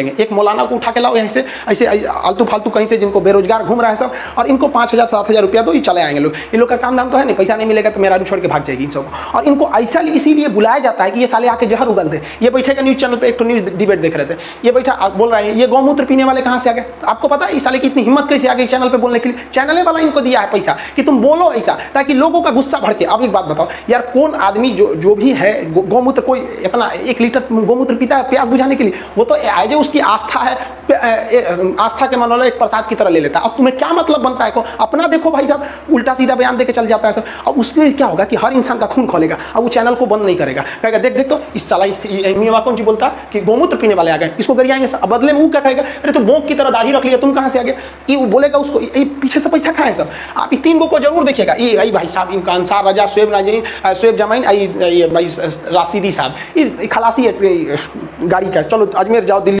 देंगे। एक मौलाना को उठा के लाओ यहाँ से, ऐसे आलतू फालतू कहीं से जिनको बेरोजगार घूम रहा है सब, और इनको पाँच हज़ार, सात हज़ार रुपया दो, ये चले आएँगे लोग। ये लोग का काम धाम तो है नहीं, पैसा नहीं मिलेगा तो मेरा छोड़ के भाग जाएगी इन सबको। और इनको ऐसा इसीलिए बुलाया जाता है कि ये साले आके जहर उगल दे। ये बैठेगा न्यूज़ चैनल पे एक तो न्यूज़ डिबेट देख रहे थे। ये बैठा बोल रहे हैं, ये गौमूत्र पीने वाले कहाँ से आ गए? तो आपको पता है, इस साले की इतनी हिम्मत कैसे आ गई चैनल पे बोलने के लिए? चैनल वाला इनको दिया है पैसा कि तुम बोलो ऐसा, ताकि लोगों का गुस्सा भड़के। अब एक बात बताओ, यार कौन आदमी जो जो भी है गौमूत्र, कोई इतना एक लीटर गौमूत्र पीता है प्यास बुझाने के लिए? वो तो एज उसकी आस्था है आस्था के मान एक प्रसाद की तरह ले लेता है। अब तुम्हें क्या मतलब बनता है? को अपना देखो भाई साहब, उल्टा सीधा बयान दे के चल जाता है सब। अब उसमें क्या होगा कि हर इंसान का खून खोलेगा, अब वो चैनल को बंद नहीं करेगा। कहेगा, देख देख तो इस साला मियाँ कौन जी बोलता कि गौमूत्र पीने वाले आ गए, इसको गरियाएँगे सब। बदले में वो क्या कहेगा? अरे तो बोंक की तरह दाढ़ी रख लिया, तुम कहाँ से आ गए? ये बोलेगा उसको, ये पीछे से पैसा खाए सब। आप ये तीन गो को ज़रूर देखिएगा। ये भाई साहब इनका अंसार रजा शुएब नाजीन शुएब जमाइन भाई राशिदी साहब। ये खलासी है गाड़ी का चलो, अजमेर जाओ, दिल्ली।